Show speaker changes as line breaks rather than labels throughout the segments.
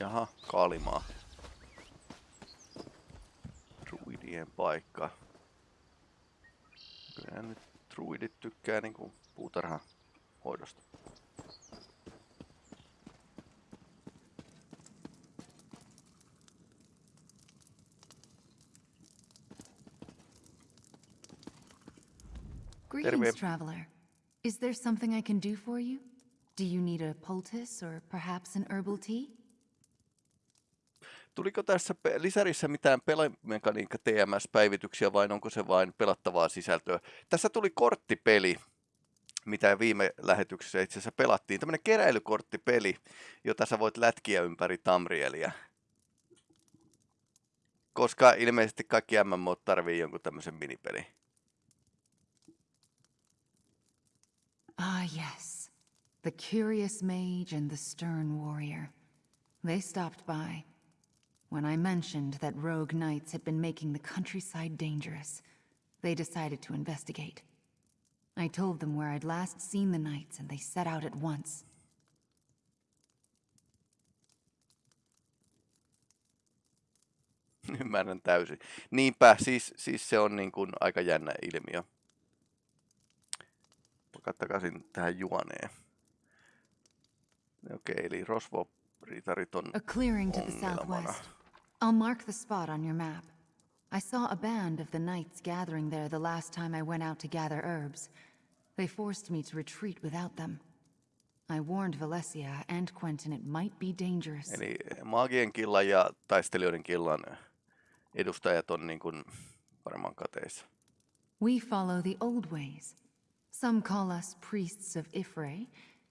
Jaha, Kalimaa. Druidien paikka. Kyllä nyt druidit tykkää niinku puutarhan hoidosta.
Greetings, traveler. Is there something I can do for you? Do you need a poultice or perhaps an herbal tea?
Tuliko tässä lisärissä mitään pelimekaniikka TMS-päivityksiä vai onko se vain pelattavaa sisältöä? Tässä tuli korttipeli, mitä viime lähetyksessä itse asiassa pelattiin. Tämmöinen keräilykorttipeli, jota sä voit lätkiä ympäri Tamrielia. Koska ilmeisesti kaikki MMO tarvii jonkun tämmöisen minipeli.
Ah, yes. The curious mage and the stern warrior. They stopped by. When I mentioned that rogue knights had been making the countryside dangerous, they decided to investigate. I told them where I'd last seen the knights, and they set out at once.
Ymmärrän täysin. Niinpä, siis, siis se on niin kuin aika jännä ilmiö. takaisin tähän juoneen. Okei, okay, eli rosvo-ritarit on
A clearing to the southwest. I'll mark the spot on your map. I saw a band of the knights gathering there the last time I went out to gather herbs. They forced me to retreat without them. I warned Valesia and Quentin it might be dangerous.
Eli maagien killan ja taistelijoiden killan edustajat on niin kuin paremman kateissa.
We follow the old ways. Some call us priests of Y'ffre,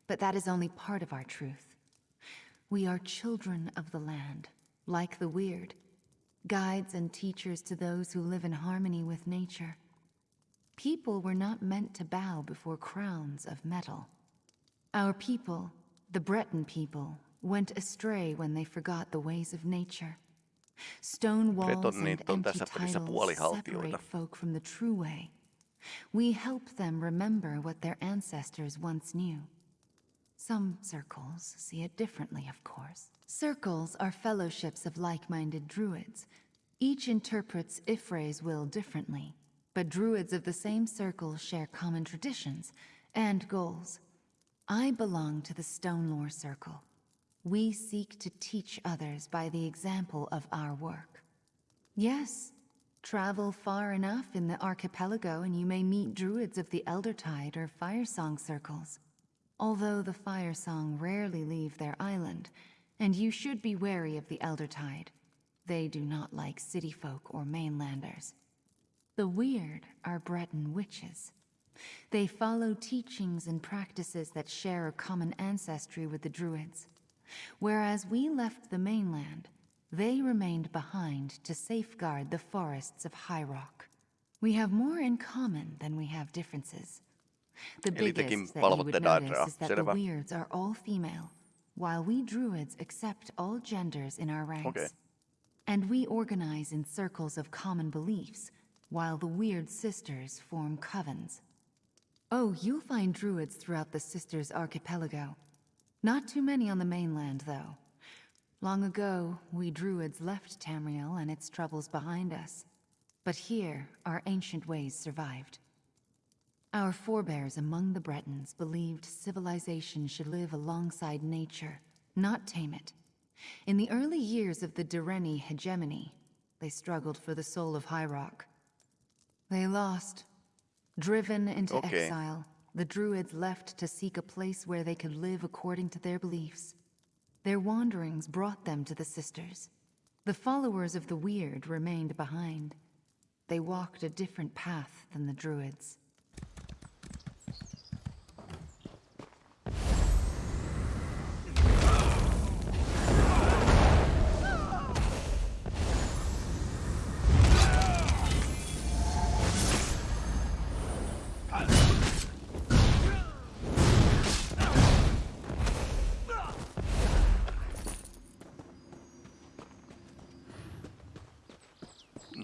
but that is only part of our truth. We are children of the land, like the Wyrd, guides and teachers to those who live in harmony with nature. People were not meant to bow before crowns of metal. Our people, the Breton people, went astray when they forgot the ways of nature. Stone walls and empty titles separate folk from the true way. We help them remember what their ancestors once knew. Some circles see it differently, of course. Circles are fellowships of like-minded druids. Each interprets Y'ffre's will differently, but druids of the same circle share common traditions and goals. I belong to the Stonelore Circle. We seek to teach others by the example of our work. Yes, Travel far enough in the archipelago and you may meet druids of the Eldertide or Firesong circles. Although the Firesong rarely leave their island, and you should be wary of the Eldertide. They do not like city folk or mainlanders. The Wyrd are Breton witches. They follow teachings and practices that share a common ancestry with the Druids. Whereas we left the mainland, they remained behind to safeguard the forests of High Rock. We have more in common than we have differences. The biggest that you would notice is that the Wyrds are all female, while we Druids accept all genders in our ranks. Okay. And we organize in circles of common beliefs, while the Wyrd Sisters form covens. Oh, you'll find Druids throughout the Sisters Archipelago. Not too many on the mainland, though. Long ago, we Druids left Tamriel and its troubles behind us. But here, our ancient ways survived. Our forebears among the Bretons believed civilization should live alongside nature, not tame it. In the early years of the Direni hegemony, they struggled for the soul of High Rock. They lost. Driven into okay. exile, the Druids left to seek a place where they could live according to their beliefs. Their wanderings brought them to the Sisters. The followers of the Wyrd remained behind. They walked a different path than the Druids.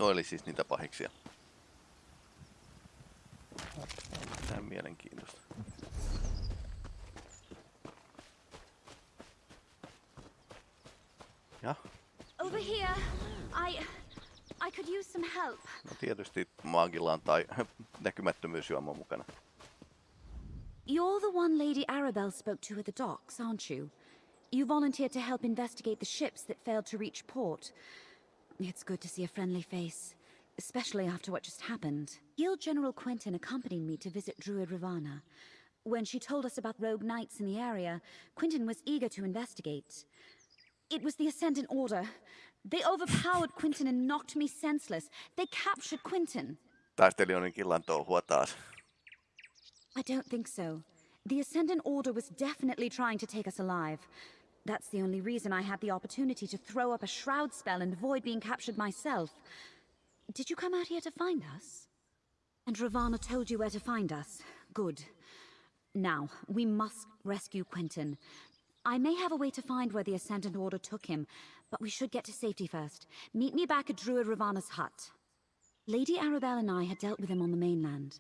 No eli siis niitä pahiksia. Tämä on mielenkiintoista. Ja,
Over here. I. I could use some help.
no tietysti maagilla on tai näkymättömyysjuoma mukana.
You're the one Lady Arabelle spoke to at the docks, aren't you? You volunteered to help investigate the ships that failed to reach port. It's good to see a friendly face, especially after what just happened. Guild General Quentin accompanied me to visit Druid Ravana. When she told us about rogue knights in the area, Quentin was eager to investigate. It was the Ascendant Order. They overpowered Quentin and knocked me senseless. They captured Quentin.
Taistelijoiden killan touhua taas.
I don't think so. The Ascendant Order was definitely trying to take us alive. That's the only reason I had the opportunity to throw up a shroud spell and avoid being captured myself. Did you come out here to find us? And Ravana told you where to find us. Good. Now, we must rescue Quentin. I may have a way to find where the Ascendant Order took him, but we should get to safety first. Meet me back at Druid Ravana's hut. Lady Arabelle and I had dealt with him on the mainland.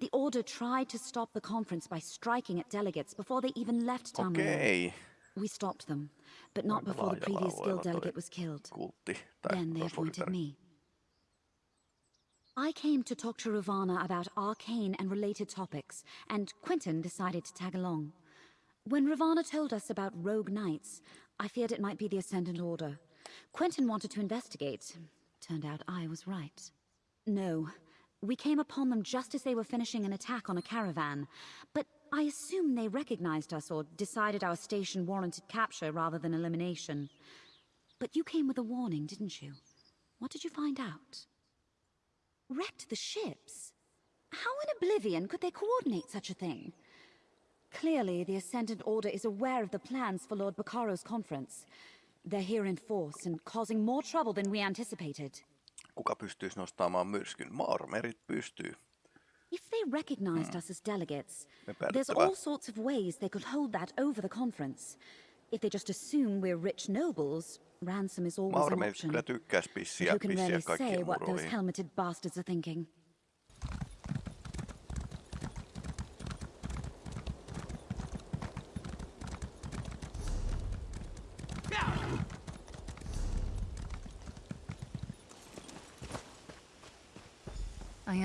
The Order tried to stop the conference by striking at delegates before they even left Tamriel.
Okei.
We stopped them, but not before the previous guild delegate was killed. Then they appointed me. I came to talk to Ravana about arcane and related topics, and Quentin decided to tag along. When Ravana told us about rogue knights, I feared it might be the Ascendant Order. Quentin wanted to investigate. Turned out I was right. No, we came upon them just as they were finishing an attack on a caravan, but I assume they recognized us or decided our station warranted capture rather than elimination. But you came with a warning, didn't you? What did you find out? Wrecked the ships? How in oblivion could they coordinate such a thing? Clearly, the Ascendant Order is aware of the plans for Lord Baccaro's conference. They're here in force and causing more trouble than we anticipated.
Kuka pystyisi nostamaan myrskyn? Maarmerit pystyy.
If they recognized us as delegates, there's all sorts of ways they could hold that over the conference. If they just assume we're rich nobles, ransom is always an
Maarmerit
option.
kyllä tykkäis
But
pissiä,
who can
pissiä
really say what those helmeted bastards are thinking?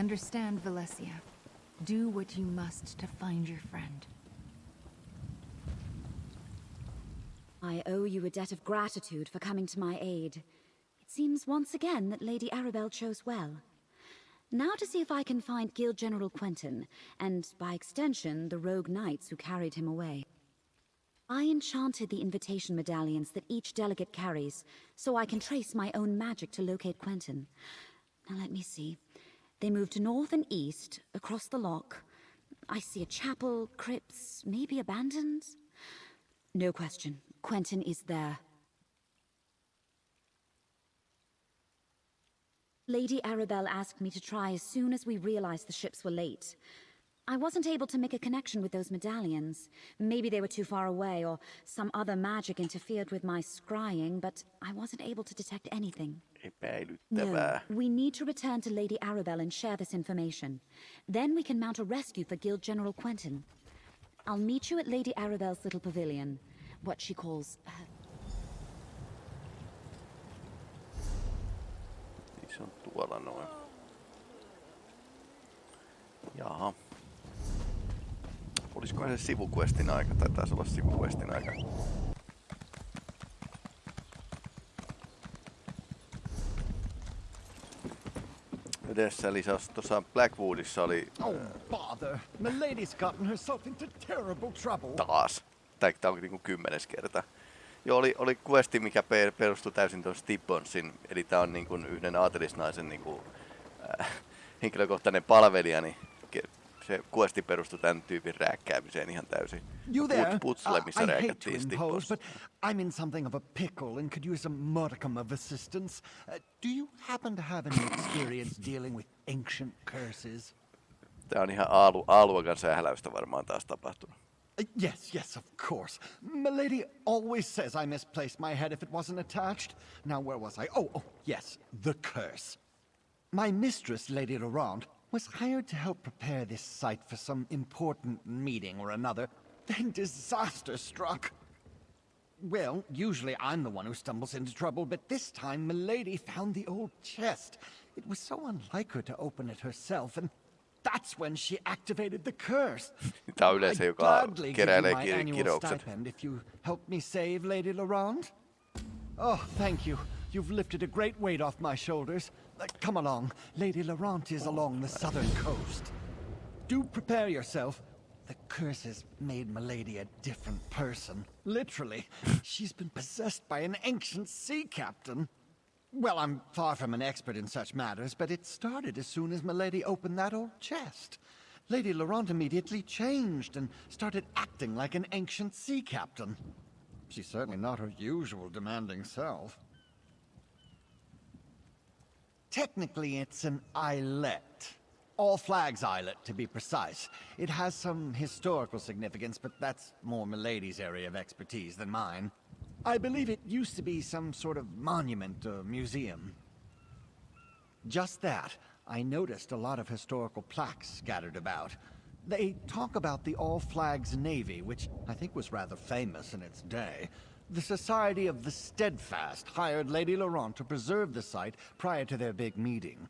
Understand, Valencia. Do what you must to find your friend.
I owe you a debt of gratitude for coming to my aid. It seems once again that Lady Arabelle chose well. Now to see if I can find Guild General Quentin, and by extension, the rogue knights who carried him away. I enchanted the invitation medallions that each delegate carries, so I can trace my own magic to locate Quentin. Now let me see. They move to north and east, across the lock. I see a chapel, crypts, maybe abandoned? No question. Quentin is there. Lady Arabelle asked me to try as soon as we realized the ships were late. I wasn't able to make a connection with those medallions. Maybe they were too far away, or some other magic interfered with my scrying, but I wasn't able to detect anything. Eh
no,
we need to return to Lady Arabelle and share this information. Then we can mount a rescue for Guild General Quentin. I'll meet you at Lady Arabelle's little pavilion, what she calls uh,
her se on tuolla noin. Jaha. Olisiko se sivuquestin aika? Tai taisi olla sivuquestin aika. Edessä lisäys tuossa Blackwoodissa oli
Oh, bother. Milady's gotten herself into terrible trouble.
taas. Tää, tää on niinku kymmenes kerta. Joo, oli, oli questi, mikä per, perustui täysin tuon Stibbonsin, eli tää on niinku yhden aatelisnaisen niinku, äh, henkilökohtainen palvelija, niin se questi perustui tämän tyypin rääkkäämiseen ihan täysin.
You there?
Put-
Uh, I hate to impose, but I'm in something of a pickle and could use a modicum of assistance. Uh, do you happen to have any experience dealing with ancient curses?
Tää on ihan aalu, aaluakan sähläystä varmaan taas tapahtunut.
Uh, yes, yes, of course. Milady always says I misplaced my head if it wasn't attached. Now, where was I? Oh, oh, yes, the curse. My mistress, Lady Laurent, was hired to help prepare this site for some important meeting or another. Then disaster struck. Well, usually I'm the one who stumbles into trouble, but this time Milady found the old chest. It was so unlike her to open it herself, and that's when she activated the curse.
Tämä on yleensä,
I'd
joka
gladly give you
keräilee
my annual
kirjoukset.
stipend if you help me save Lady Laurent. Oh, thank you. You've lifted a great weight off my shoulders. Uh, come along. Lady Laurent is along the southern coast. Do prepare yourself. The curse has made Milady a different person. Literally. She's been possessed by an ancient sea captain. Well, I'm far from an expert in such matters, but it started as soon as Milady opened that old chest. Lady Laurent immediately changed and started acting like an ancient sea captain. She's certainly not her usual demanding self. Technically, it's an islet. All Flags Islet, to be precise. It has some historical significance, but that's more Milady's area of expertise than mine. I believe it used to be some sort of monument or museum. Just that, I noticed a lot of historical plaques scattered about. They talk about the All Flags Navy, which I think was rather famous in its day. The Society of the Steadfast hired Lady Laurent to preserve the site prior to their big meeting.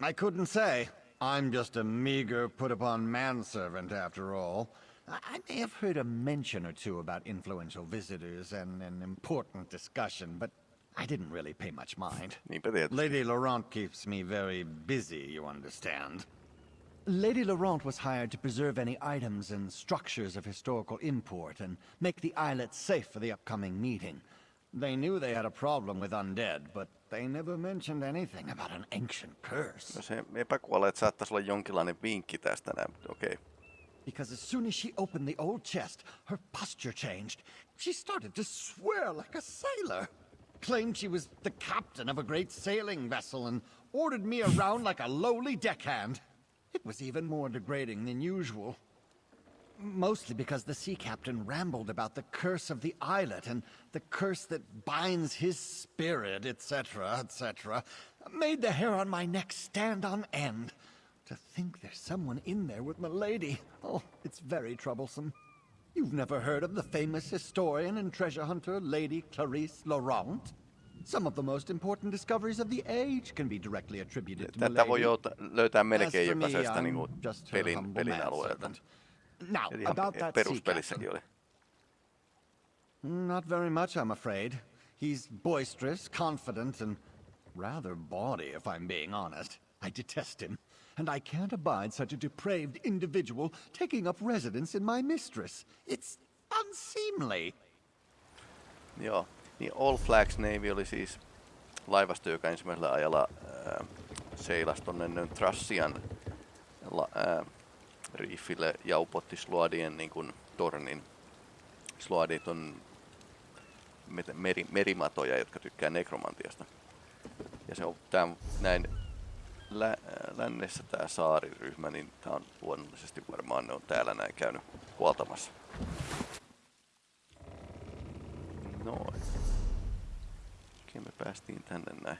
I couldn't say. I'm just a meager, put-upon manservant, after all. I I may have heard a mention or two about influential visitors and an important discussion, but I didn't really pay much mind. Lady Laurent keeps me very busy, you understand. Lady Laurent was hired to preserve any items and structures of historical import and make the islet safe for the upcoming meeting. They knew they had a problem with undead, but they never mentioned anything about an ancient curse.
No se epäkuolleet saattaisi olla jonkinlainen vinkki tästä näin, okei.
Because as soon as she opened the old chest, her posture changed. She started to swear like a sailor. Claimed she was the captain of a great sailing vessel and ordered me around like a lowly deckhand. It was even more degrading than usual. Mostly because the sea captain rambled about the curse of the islet and the curse that binds his spirit, etc., etc., made the hair on my neck stand on end. To think there's someone in there with Milady. Oh, it's very troublesome. You've never heard of the famous historian and treasure hunter, Lady Clarice Laurent? Some of the most important discoveries of the age can be directly attributed to
Tätä voi löytää melkein jokaisesta
her
pelin, pelin alueelta.
Now,
Eli
about that
peruspelissäkin oli.
Not very much, I'm afraid. He's boisterous, confident, and rather bawdy, if I'm being honest. I detest him, and I can't abide such a depraved individual taking up residence in my mistress. It's unseemly.
Joo. Niin All Flags Navy oli siis laivasto, joka ensimmäisellä ajalla ää, seilasi tonne Trassian la, ää, riifille ja upotti Sluadien niin kuin, tornin. Sluadit on meri, merimatoja, jotka tykkää nekromantiasta. Ja se on tää, näin lä, lännessä tämä saariryhmä, niin tämä on luonnollisesti varmaan ne on täällä näin käynyt huoltamassa. Noin. Okei, me päästiin tänne näin.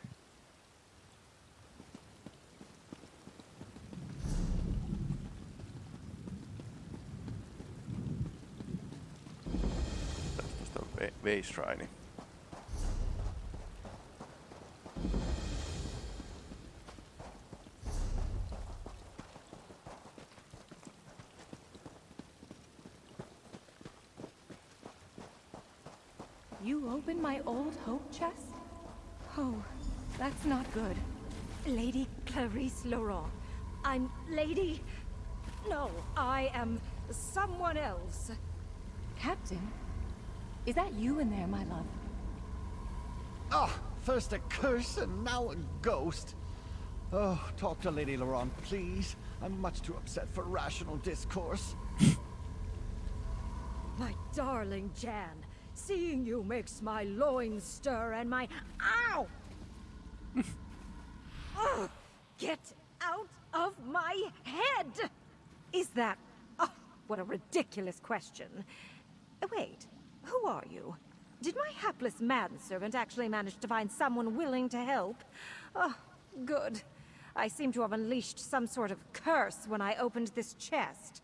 Tästä on Ve- Veisraini.
You opened my old hope chest? Oh, that's not good.
Lady Clarice Laurent. I'm Lady. No, I am someone else.
Captain? Is that you in there, my love?
Ah, first a curse and now a ghost. Oh, talk to Lady Laurent, please. I'm much too upset for rational discourse.
My darling Jan, seeing you makes my loins stir and my. Ow! Ugh, get out of my head! Is that. Oh, what a ridiculous question. Wait, who are you? Did my hapless manservant actually manage to find someone willing to help? Oh, good. I seem to have unleashed some sort of curse when I opened this chest.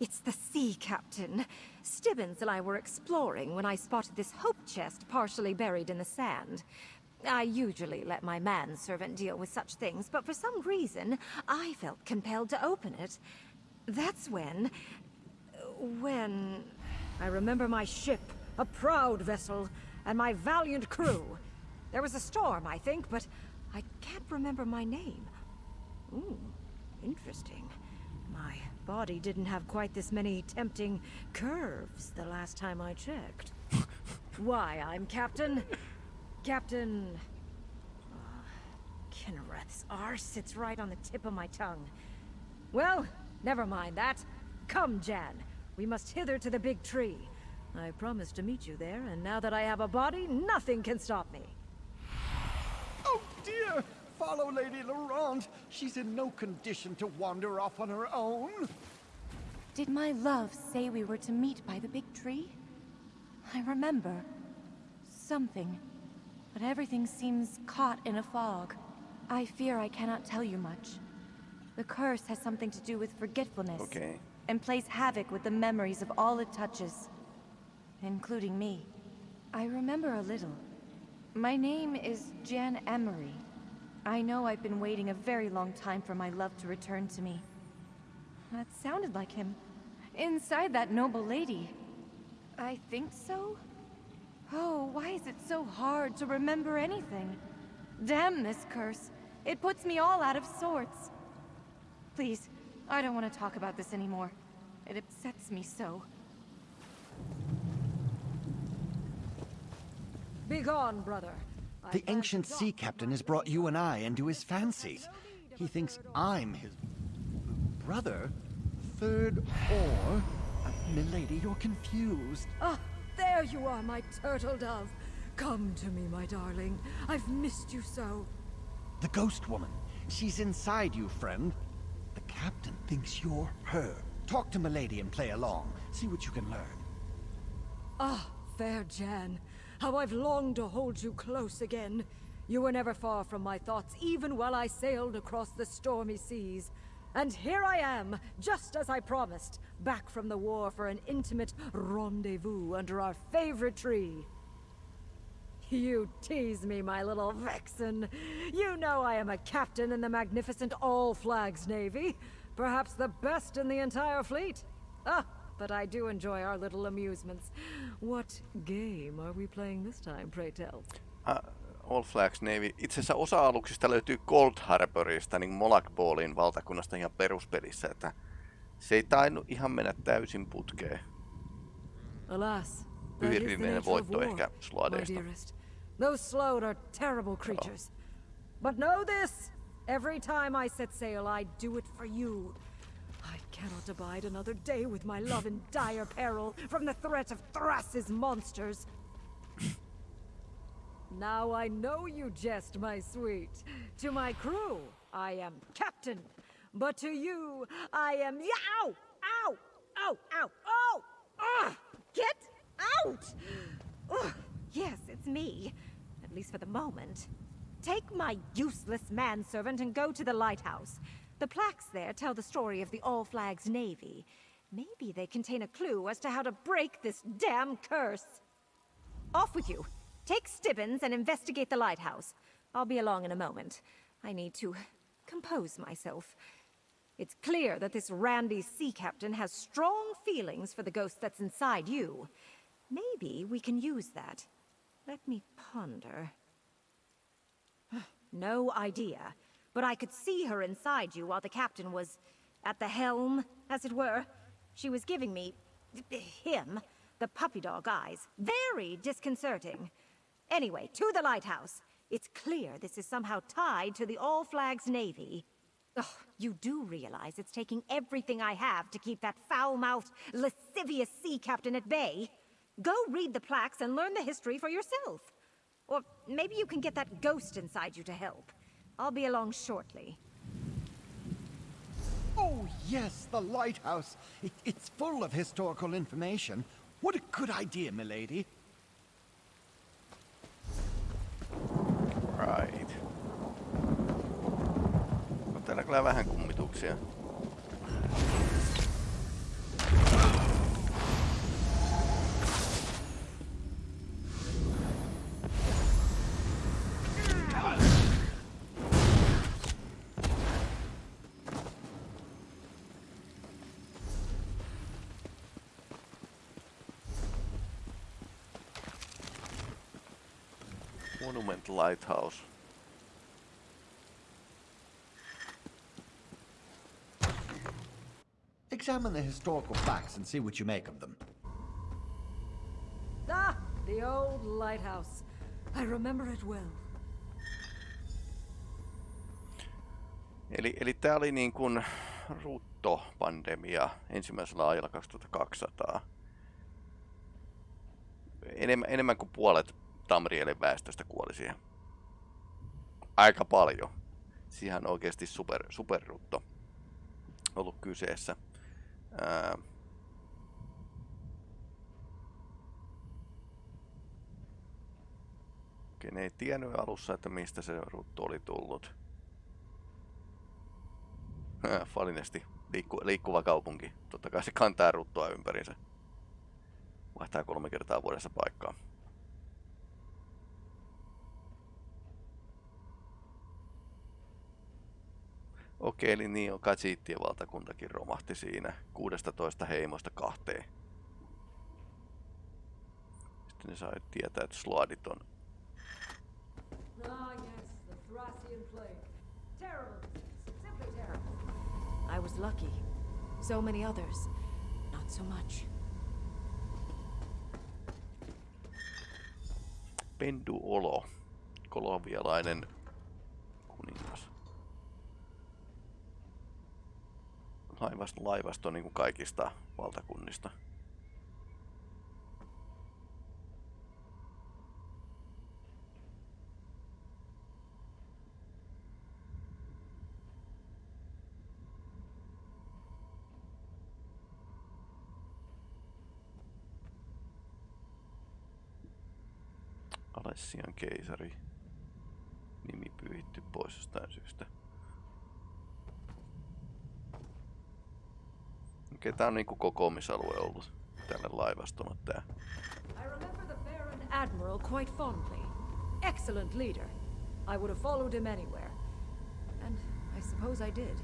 It's the sea captain. Stibbons and I were exploring when I spotted this hope chest partially buried in the sand. I usually let my manservant deal with such things, but for some reason, I felt compelled to open it. That's when... when... I remember my ship, a proud vessel, and my valiant crew. There was a storm, I think, but I can't remember my name. Ooh, interesting. My body didn't have quite this many tempting curves the last time I checked. Why, I'm Captain... Captain... Uh, Kinnereth's R sits right on the tip of my tongue. Well, never mind that. Come, Jan. We must hither to the big tree. I promised to meet you there, and now that I have a body, nothing can stop me.
Oh dear! Follow Lady Laurent. She's in no condition to wander off on her own.
Did my love say we were to meet by the big tree? I remember. Something. But everything seems caught in a fog. I fear I cannot tell you much. The curse has something to do with forgetfulness.
Okei.
And plays havoc with the memories of all it touches. Including me. I remember a little. My name is Jan Emery. I know I've been waiting a very long time for my love to return to me. That sounded like him. Inside that noble lady. I think so? Oh, why is it so hard to remember anything? Damn this curse. It puts me all out of sorts. Please, I don't want to talk about this anymore. It upsets me so.
Begone, brother.
The
plan
ancient sea captain has brought you and I into his fancies. He thinks I'm his brother, third or. Uh, milady, you're confused.
Ah, there you are, my turtle dove. Come to me, my darling. I've missed you so.
The ghost woman. She's inside you, friend. Captain thinks you're her. Talk to Milady and play along. See what you can learn.
Ah, fair Jan. How I've longed to hold you close again. You were never far from my thoughts, even while I sailed across the stormy seas. And here I am, just as I promised, back from the war for an intimate rendezvous under our favorite tree. You tease me, my little vixen. You know I am a captain in the magnificent All Flags Navy. Perhaps the best in the entire fleet. Ah, but I do enjoy our little amusements. What game are we playing this time, pray tell?
Ah, All Flags Navy. Itse asiassa osa aluksista löytyy Cold Harborista, niin Molag Ballin valtakunnasta ihan peruspelissä, että se ei tainnut ihan mennä täysin putkeen.
Alas, of
voitto ehkä
my
Sladeista.
Those Sload are terrible creatures. But know this! Every time I set sail, I do it for you. I cannot abide another day with my love in dire peril from the threat of Thras's monsters. now I know you jest, my sweet. To my crew, I am captain. But to you, I am. Ow! Ow! Ow! Ow! Oh! Ah! Get out! Yes, it's me. At least for the moment. Take my useless manservant and go to the lighthouse. The plaques there tell the story of the All Flags Navy. Maybe they contain a clue as to how to break this damn curse. Off with you. Take Stibbons and investigate the lighthouse. I'll be along in a moment. I need to compose myself. It's clear that this randy sea captain has strong feelings for the ghost that's inside you. Maybe we can use that. Let me ponder. No idea. But I could see her inside you while the captain was at the helm, as it were. She was giving me him the puppy dog eyes. Very disconcerting. Anyway, to the lighthouse. It's clear this is somehow tied to the All Flags Navy. You do realize it's taking everything I have to keep that foul-mouthed, lascivious sea captain at bay. Go read the plaques and learn the history for yourself. Or maybe you can get that ghost inside you to help. I'll be along shortly.
Oh, yes, the lighthouse. It, it's full of historical information. What a good idea, milady.
Right. Täällä kyllä vähän kummituksia. Lighthouse.
Examine the historical facts and see what you make of them.
Ah, the old lighthouse. I remember it well.
Eli, eli tämä oli niin kuin ruttopandemia ensimmäisellä ajalla 2200. Enemmän, enemmän kuin puolet Tamrielin väestöstä kuoli siihen. Aika paljon. Siihen oikeasti super, superrutto ollut kyseessä. Ää, Okei, ne ei tiennyt alussa, että mistä se rutto oli tullut. Falinesti, liikku, liikkuva kaupunki. Totta kai se kantaa ruttoa ympärinsä. Vaihtaa kolme kertaa vuodessa paikkaa. Okei, eli niin on Katsiittien valtakuntakin romahti siinä 16 heimosta kahteen. Sitten ne sai tietää, että Sloadit on
Ah, yes, the Thracian plague. Terrible disease. Simply terrible. I was lucky. So many others, not so much.
Pendu Olo, Laivasto, laivasto niin kuin kaikista valtakunnista. Alessian keisari. Nimi pyyhitty pois jostain syystä. Okei, tää on niinku kokoamisalue ollut tälle laivastolle tää.
I remember the Baron Admiral quite fondly. Excellent leader. I would have followed him anywhere. And I suppose I did.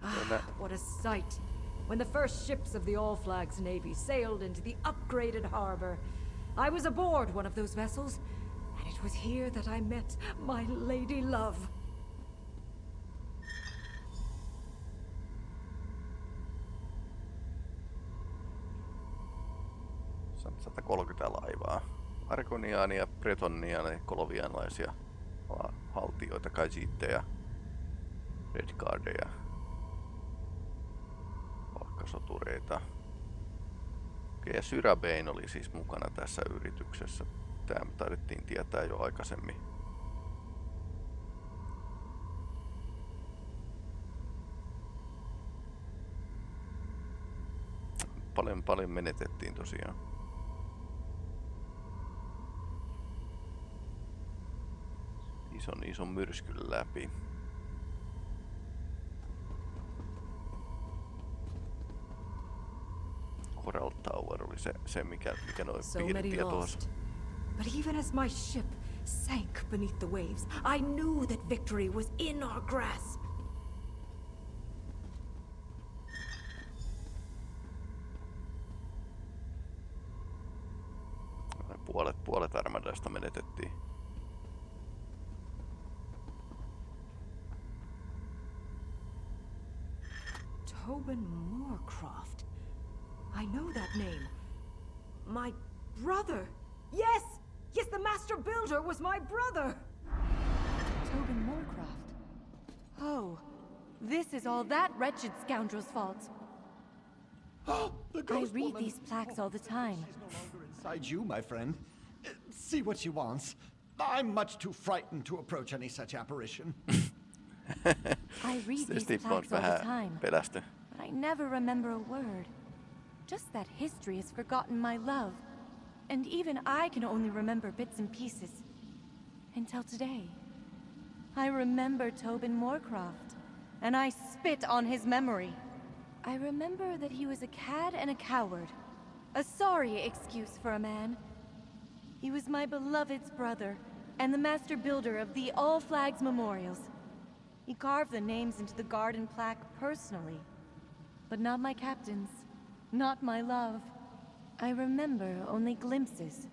Kyllä.
What a sight! When the first ships of the All Flags Navy sailed into the upgraded harbor, I was aboard one of those vessels, and it was here that I met my lady love.
On 130 laivaa. Arkoniaania, Bretoniaania, kolovianlaisia val- haltioita, kajiitteja, redguardeja, palkkasotureita. Okei, ja Syrabein oli siis mukana tässä yrityksessä. Tämä taidettiin tietää jo aikaisemmin. Paljon, paljon menetettiin tosiaan. ison, ison myrskyn läpi. Se, se mikä, mikä noin
So
piirtiä tuossa.
But even as my ship sank beneath the waves, I knew that victory was in our grasp. Brother. Yes! Yes, the Master Builder was my brother!
Tobin Moorcroft. Oh, this is all that wretched scoundrel's fault.
the
I read
woman.
these plaques all the time.
She's no longer inside you, my friend. Uh, See what she wants. I'm much too frightened to approach any such apparition.
I read these plaques all the time,
pelästy.
but I never remember a word. Just that history has forgotten my love. And even I can only remember bits and pieces. Until today. I remember Tobin Moorcroft, and I spit on his memory. I remember that he was a cad and a coward. A sorry excuse for a man. He was my beloved's brother, and the master builder of the All Flags Memorials. He carved the names into the garden plaque personally. But not my captain's. Not my love. I remember only glimpses,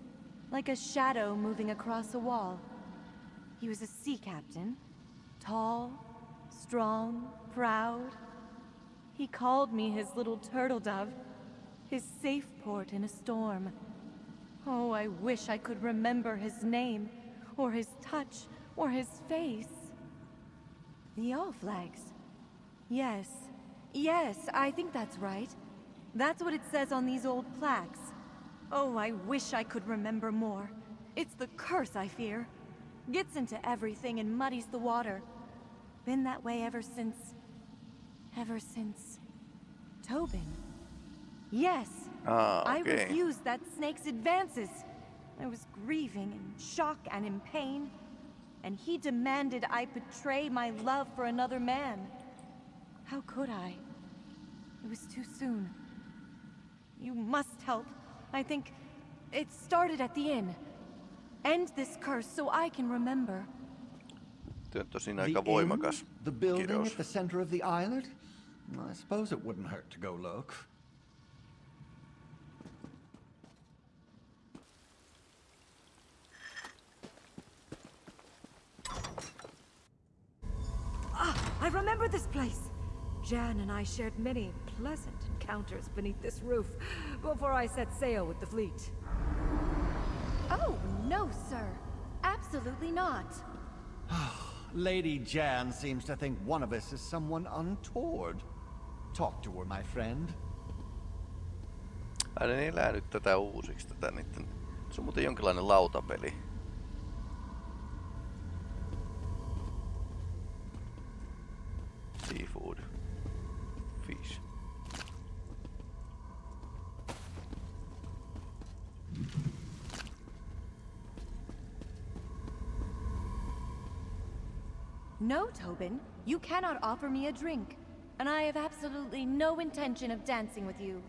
like a shadow moving across a wall. He was a sea captain. Tall, strong, proud. He called me his little turtle dove, his safe port in a storm. Oh, I wish I could remember his name, or his touch, or his face. The All Flags. Yes. Yes, I think that's right. That's what it says on these old plaques. Oh, I wish I could remember more. It's the curse, I fear. Gets into everything and muddies the water. Been that way ever since... Ever since... Tobin. Yes,
Ah,
I refused that snake's advances. I was grieving in shock and in pain. And he demanded I betray my love for another man. How could I? It was too soon. You must help. I think it started at the inn. End this curse so I can remember.
Tuo on
The
aika
inn?
voimakas
The building
kirous.
at the center of the island? I suppose it wouldn't hurt to go look.
Ah, I remember this place. Jan and I shared many pleasant encounters beneath this roof before I set sail with the fleet.
Oh, no, sir. Absolutely not.
Lady Jan seems to think one of us is someone untoward. Talk to her, my friend.
Ai ne elää nyt tätä uusiksi tätä niitten... Se on muuten jonkinlainen lautapeli.
No, Tobin. You cannot offer me a drink. And I have absolutely no intention of dancing with you.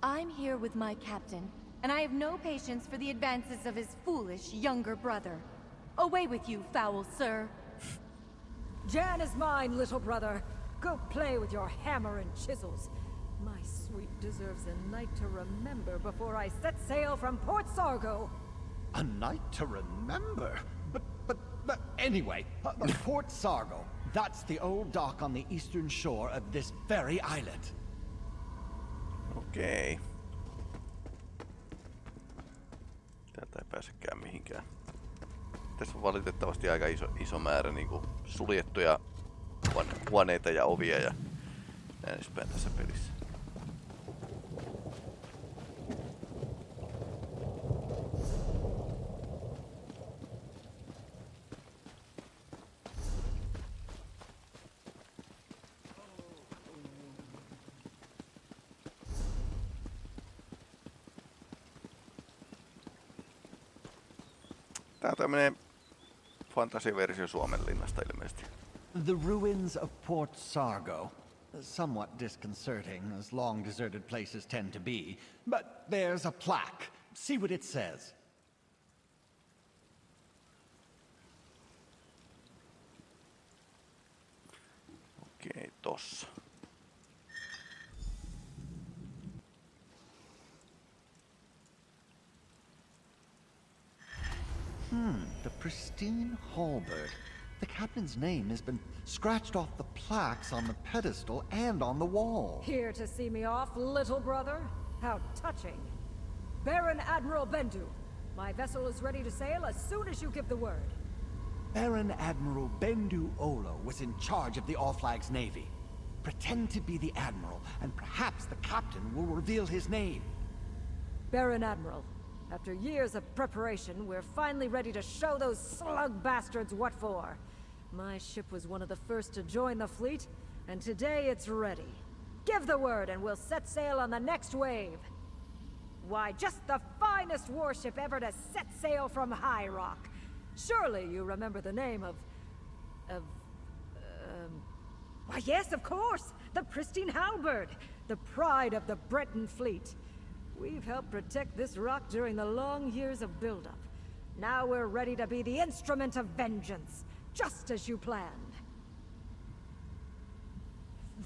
I'm here with my captain, and I have no patience for the advances of his foolish younger brother. Away with you, foul sir.
Jan is mine, little brother. Go play with your hammer and chisels. My sweet deserves a night to remember before I set sail from Port Sargo.
A night to remember. But, but, but anyway, Port Sargo. That's the old dock on the eastern shore of this very islet.
Okei. Täältä ei pääsekään mihinkään. Tässä on valitettavasti aika iso, iso määrä niin kuin suljettuja huone- huoneita ja ovia ja näin edespäin tässä pelissä. Tää ilmeisesti.
The ruins of Port Sargo. Somewhat disconcerting, as long deserted places tend to be. But there's a plaque. See what it says.
Okei, tossa.
The halberd. The captain's name has been scratched off the plaques on the pedestal and on the wall.
Here to see me off, little brother? How touching. Baron Admiral Bendu, my vessel is ready to sail as soon as you give the word.
Baron Admiral Bendu Olo was in charge of the All Flags Navy. Pretend to be the Admiral, and perhaps the captain will reveal his name.
Baron Admiral, after years of preparation, we're finally ready to show those slug bastards what for. My ship was one of the first to join the fleet, and today it's ready. Give the word and we'll set sail on the next wave. Why, just the finest warship ever to set sail from High Rock. Surely you remember the name of... of... Um, why, yes, of course! The Pristine Halberd! The pride of the Breton fleet. We've helped protect this rock during the long years of buildup. Now we're ready to be the instrument of vengeance, just as you planned.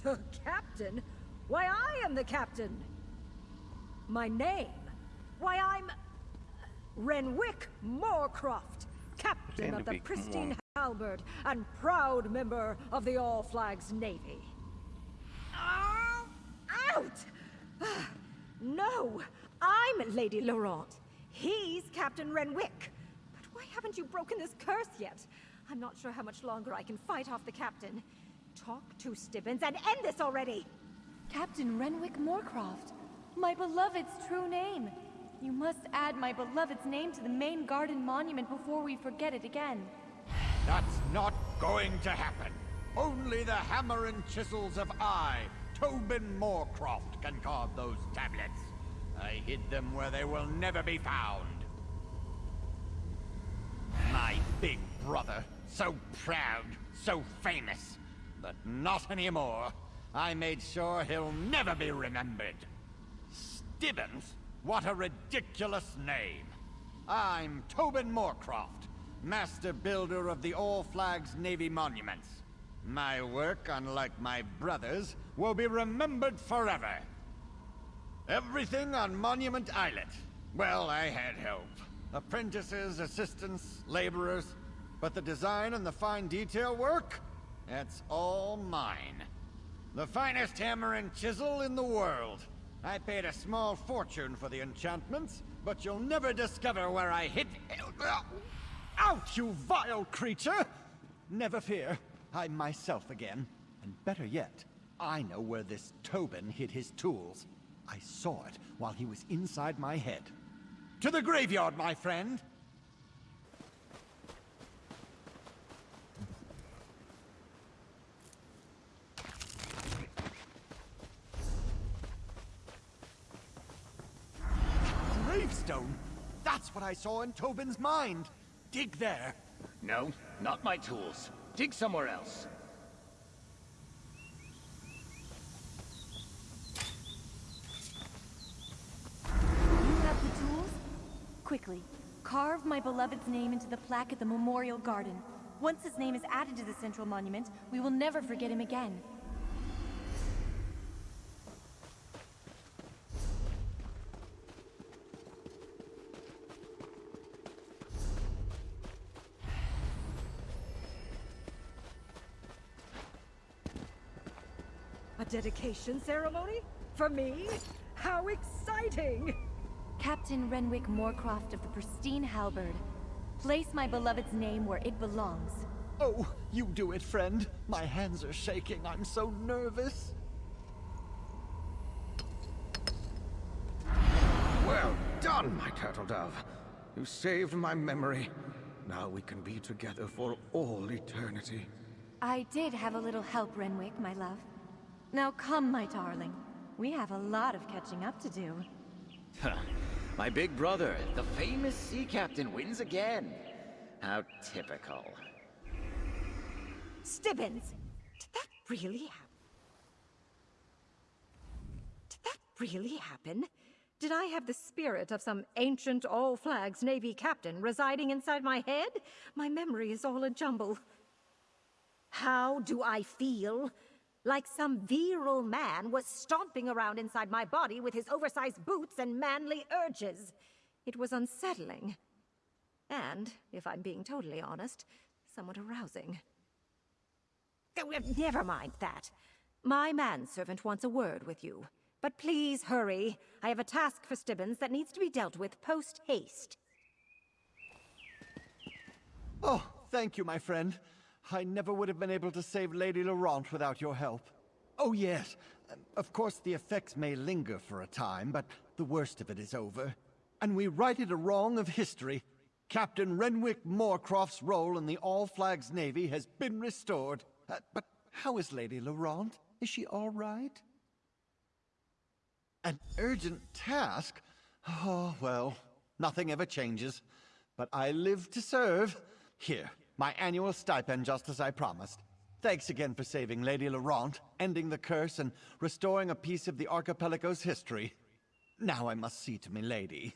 The captain? Why, I am the captain! My name? Why, I'm... Renwick Moorcroft, captain of the pristine halberd and proud member of the All Flags Navy. Oh, out! no, I'm Lady Laurent. He's Captain Renwick. But why haven't you broken this curse yet? I'm not sure how much longer I can fight off the captain. Talk to Stibbons and end this already!
Captain Renwick Moorcroft, my beloved's true name. You must add my beloved's name to the main garden monument before we forget it again.
That's not going to happen. Only the hammer and chisels of I, Tobin Moorcroft, can carve those tablets. I hid them where they will never be found. My big brother, so proud, so famous, but not anymore. I made sure he'll never be remembered. Stibbons? What a ridiculous name. I'm Tobin Moorcroft, master builder of the All Flags Navy monuments. My work, unlike my brother's, will be remembered forever. Everything on Monument Islet. Well, I had help. Apprentices, assistants, laborers. But the design and the fine detail work? That's all mine. The finest hammer and chisel in the world. I paid a small fortune for the enchantments, but you'll never discover where I hid... Out, you vile creature! Never fear, I'm myself again. And better yet, I know where this Tobin hid his tools. I saw it while he was inside my head. To the graveyard, my friend! Gravestone? That's what I saw in Tobin's mind. Dig there.
No, not my tools. Dig somewhere else.
You have the tools? Quickly, carve my beloved's name into the plaque at the Memorial Garden. Once his name is added to the Central Monument, we will never forget him again.
Dedication ceremony? For me? How exciting!
Captain Renwick Moorcroft of the Pristine Halberd. Place my beloved's name where it belongs.
Oh, you do it, friend. My hands are shaking. I'm so nervous.
Well done, my turtle dove. You saved my memory. Now we can be together for all eternity.
I did have a little help, Renwick, my love. Now come, my darling. We have a lot of catching up to do.
My big brother, the famous sea captain, wins again. How typical.
Stibbons! Did that really happen? Did that really happen? Did I have the spirit of some ancient All Flags Navy captain residing inside my head? My memory is all a jumble. How do I feel? Like some virile man was stomping around inside my body with his oversized boots and manly urges. It was unsettling. And, if I'm being totally honest, somewhat arousing. Oh, Never mind that. My manservant wants a word with you. But please hurry. I have a task for Stibbons that needs to be dealt with post haste.
Oh, thank you, my friend. I never would have been able to save Lady Laurent without your help. Oh, yes. Um, Of course, the effects may linger for a time, but the worst of it is over. And we righted a wrong of history. Captain Renwick Moorcroft's role in the All Flags Navy has been restored. Uh, but how is Lady Laurent? Is she all right? An urgent task? Oh, well, nothing ever changes. But I live to serve. Here, my annual stipend just as I promised. Thanks again for saving Lady Laurent, ending the curse, and restoring a piece of the archipelago's history. Now I must see to milady.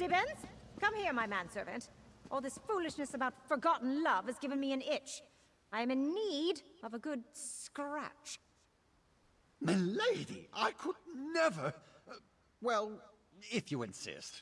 Stibbons? Come here, my manservant. All this foolishness about forgotten love has given me an itch. I am in need of a good scratch.
Milady, I could never... uh, well, if you insist.